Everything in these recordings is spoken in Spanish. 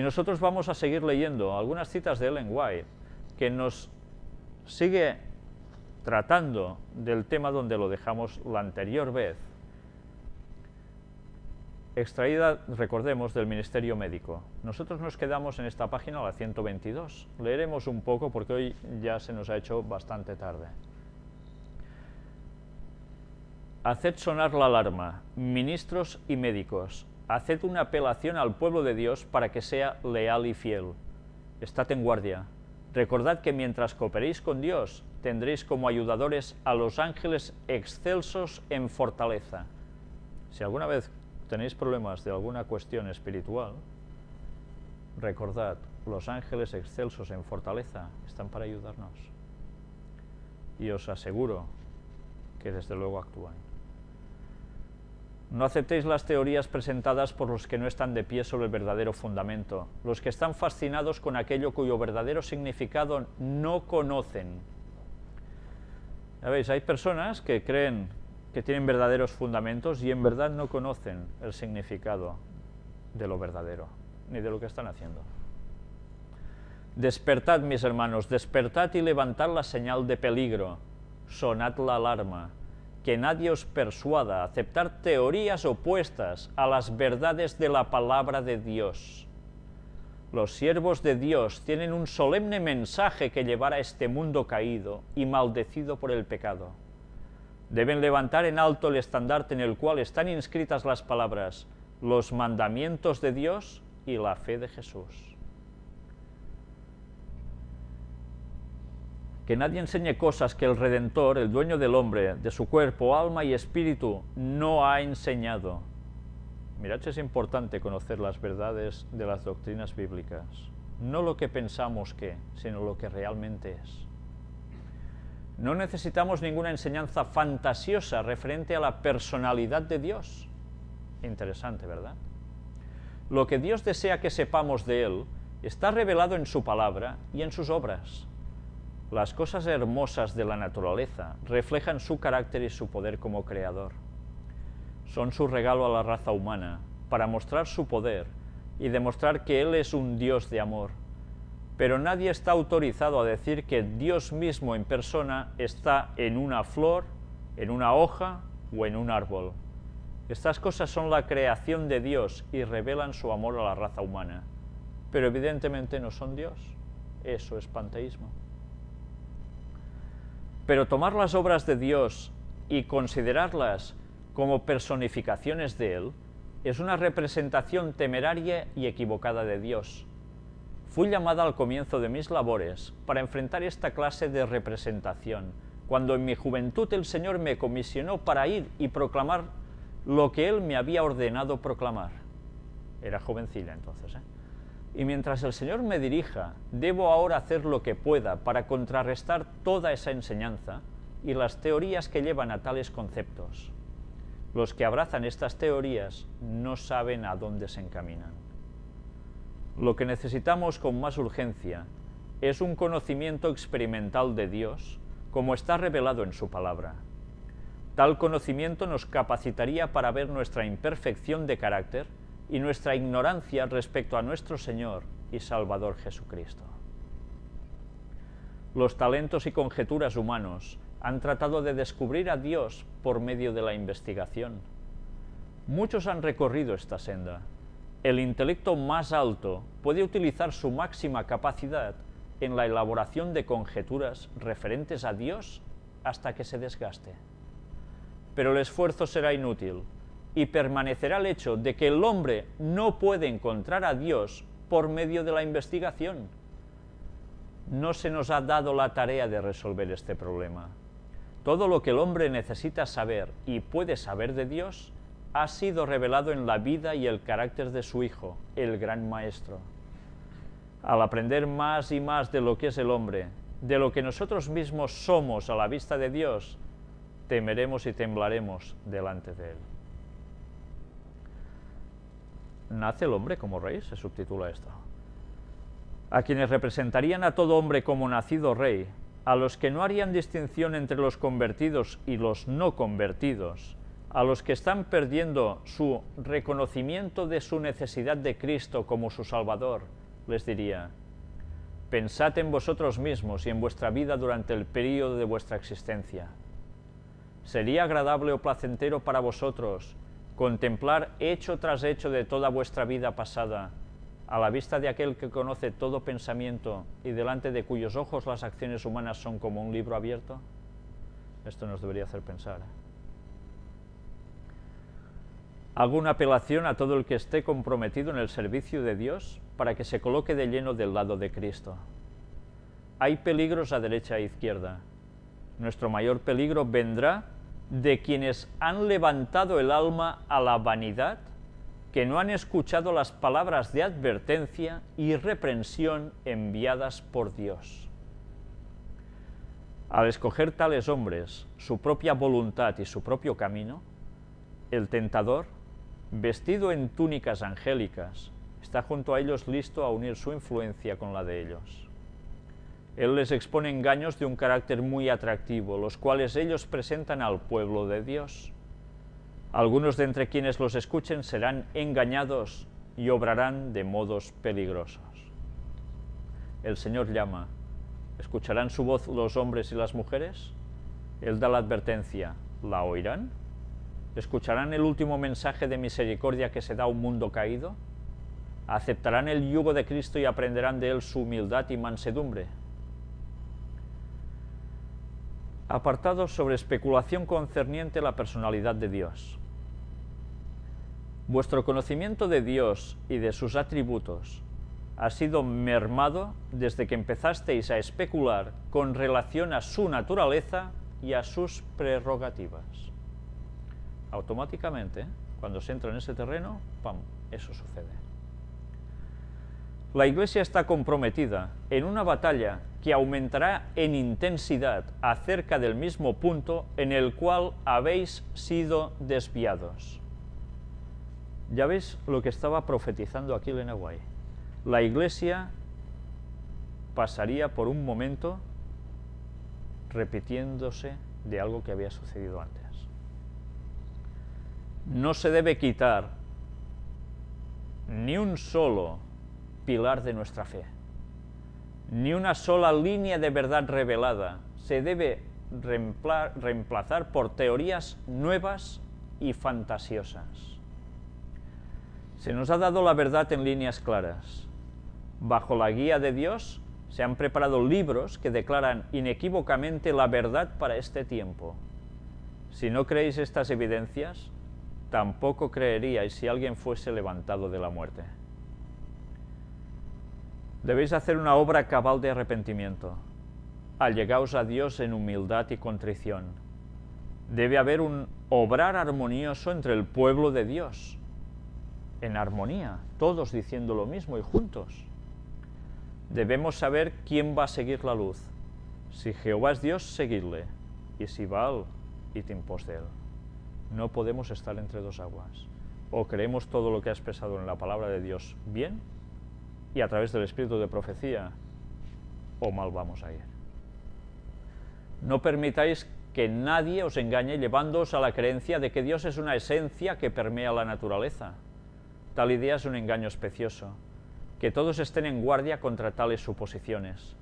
Y nosotros vamos a seguir leyendo algunas citas de Ellen White, que nos sigue tratando del tema donde lo dejamos la anterior vez, extraída, recordemos, del Ministerio Médico. Nosotros nos quedamos en esta página, la 122. Leeremos un poco porque hoy ya se nos ha hecho bastante tarde. Haced sonar la alarma, ministros y médicos, haced una apelación al pueblo de Dios para que sea leal y fiel. Estad en guardia. Recordad que mientras cooperéis con Dios, tendréis como ayudadores a los ángeles excelsos en fortaleza. Si alguna vez tenéis problemas de alguna cuestión espiritual, recordad, los ángeles excelsos en fortaleza están para ayudarnos. Y os aseguro que desde luego actúan. No aceptéis las teorías presentadas por los que no están de pie sobre el verdadero fundamento, los que están fascinados con aquello cuyo verdadero significado no conocen. Ya veis, hay personas que creen que tienen verdaderos fundamentos y en verdad no conocen el significado de lo verdadero, ni de lo que están haciendo. Despertad, mis hermanos, despertad y levantad la señal de peligro, sonad la alarma, que nadie os persuada a aceptar teorías opuestas a las verdades de la palabra de Dios. Los siervos de Dios tienen un solemne mensaje que llevar a este mundo caído y maldecido por el pecado. Deben levantar en alto el estandarte en el cual están inscritas las palabras, los mandamientos de Dios y la fe de Jesús. Que nadie enseñe cosas que el Redentor, el dueño del hombre, de su cuerpo, alma y espíritu, no ha enseñado. Mirad es importante conocer las verdades de las doctrinas bíblicas, no lo que pensamos que, sino lo que realmente es. No necesitamos ninguna enseñanza fantasiosa referente a la personalidad de Dios. Interesante, ¿verdad? Lo que Dios desea que sepamos de Él está revelado en su palabra y en sus obras. Las cosas hermosas de la naturaleza reflejan su carácter y su poder como creador. Son su regalo a la raza humana para mostrar su poder y demostrar que Él es un Dios de amor. Pero nadie está autorizado a decir que Dios mismo en persona está en una flor, en una hoja o en un árbol. Estas cosas son la creación de Dios y revelan su amor a la raza humana. Pero evidentemente no son Dios. Eso es panteísmo. Pero tomar las obras de Dios y considerarlas como personificaciones de Él es una representación temeraria y equivocada de Dios. Fui llamada al comienzo de mis labores para enfrentar esta clase de representación, cuando en mi juventud el Señor me comisionó para ir y proclamar lo que Él me había ordenado proclamar. Era jovencilla entonces, ¿eh? Y mientras el Señor me dirija, debo ahora hacer lo que pueda para contrarrestar toda esa enseñanza y las teorías que llevan a tales conceptos. Los que abrazan estas teorías no saben a dónde se encaminan. Lo que necesitamos con más urgencia es un conocimiento experimental de Dios, como está revelado en su palabra. Tal conocimiento nos capacitaría para ver nuestra imperfección de carácter y nuestra ignorancia respecto a nuestro Señor y Salvador Jesucristo. Los talentos y conjeturas humanos han tratado de descubrir a Dios por medio de la investigación. Muchos han recorrido esta senda. El intelecto más alto puede utilizar su máxima capacidad en la elaboración de conjeturas referentes a Dios hasta que se desgaste. Pero el esfuerzo será inútil, y permanecerá el hecho de que el hombre no puede encontrar a Dios por medio de la investigación. No se nos ha dado la tarea de resolver este problema. Todo lo que el hombre necesita saber y puede saber de Dios ha sido revelado en la vida y el carácter de su Hijo, el Gran Maestro. Al aprender más y más de lo que es el hombre, de lo que nosotros mismos somos a la vista de Dios, temeremos y temblaremos delante de Él. Nace el hombre como rey, se subtitula esto. A quienes representarían a todo hombre como nacido rey, a los que no harían distinción entre los convertidos y los no convertidos, a los que están perdiendo su reconocimiento de su necesidad de Cristo como su Salvador, les diría, pensad en vosotros mismos y en vuestra vida durante el período de vuestra existencia. ¿Sería agradable o placentero para vosotros contemplar hecho tras hecho de toda vuestra vida pasada, a la vista de aquel que conoce todo pensamiento y delante de cuyos ojos las acciones humanas son como un libro abierto? Esto nos debería hacer pensar. ¿eh? Hago una apelación a todo el que esté comprometido en el servicio de Dios para que se coloque de lleno del lado de Cristo. Hay peligros a derecha e izquierda. Nuestro mayor peligro vendrá de quienes han levantado el alma a la vanidad, que no han escuchado las palabras de advertencia y reprensión enviadas por Dios. Al escoger tales hombres su propia voluntad y su propio camino, el tentador, vestido en túnicas angélicas, está junto a ellos listo a unir su influencia con la de ellos. Él les expone engaños de un carácter muy atractivo, los cuales ellos presentan al pueblo de Dios. Algunos de entre quienes los escuchen serán engañados y obrarán de modos peligrosos. El Señor llama. ¿Escucharán su voz los hombres y las mujeres? Él da la advertencia. ¿La oirán? ¿Escucharán el último mensaje de misericordia que se da a un mundo caído? ¿Aceptarán el yugo de Cristo y aprenderán de él su humildad y mansedumbre? Apartados sobre especulación concerniente a la personalidad de Dios. Vuestro conocimiento de Dios y de sus atributos ha sido mermado desde que empezasteis a especular con relación a su naturaleza y a sus prerrogativas. Automáticamente, cuando se entra en ese terreno, ¡pam!, eso sucede. La Iglesia está comprometida en una batalla que aumentará en intensidad acerca del mismo punto en el cual habéis sido desviados. Ya veis lo que estaba profetizando aquí Lenaway. La Iglesia pasaría por un momento repitiéndose de algo que había sucedido antes. No se debe quitar ni un solo pilar de nuestra fe. Ni una sola línea de verdad revelada se debe reemplazar por teorías nuevas y fantasiosas. Se nos ha dado la verdad en líneas claras. Bajo la guía de Dios se han preparado libros que declaran inequívocamente la verdad para este tiempo. Si no creéis estas evidencias, tampoco creeríais si alguien fuese levantado de la muerte. Debéis hacer una obra cabal de arrepentimiento. Allegaos a Dios en humildad y contrición. Debe haber un obrar armonioso entre el pueblo de Dios. En armonía, todos diciendo lo mismo y juntos. Debemos saber quién va a seguir la luz. Si Jehová es Dios, seguidle. Y si Baal, id en pos de él. No podemos estar entre dos aguas. O creemos todo lo que ha expresado en la palabra de Dios bien, y a través del espíritu de profecía, o mal vamos a ir. No permitáis que nadie os engañe llevándoos a la creencia de que Dios es una esencia que permea la naturaleza. Tal idea es un engaño especioso. Que todos estén en guardia contra tales suposiciones.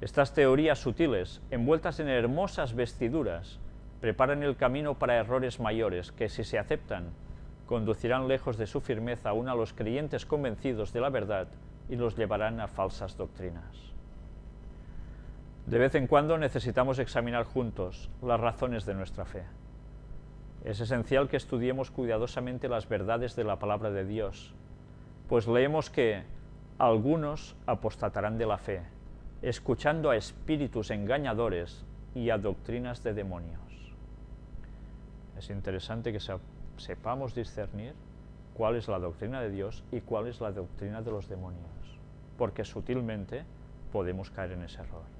Estas teorías sutiles, envueltas en hermosas vestiduras, preparan el camino para errores mayores que, si se aceptan, conducirán lejos de su firmeza aún a los creyentes convencidos de la verdad y los llevarán a falsas doctrinas. De vez en cuando necesitamos examinar juntos las razones de nuestra fe. Es esencial que estudiemos cuidadosamente las verdades de la palabra de Dios, pues leemos que algunos apostatarán de la fe, escuchando a espíritus engañadores y a doctrinas de demonios. Es interesante que sepamos discernir cuál es la doctrina de Dios y cuál es la doctrina de los demonios, porque sutilmente podemos caer en ese error.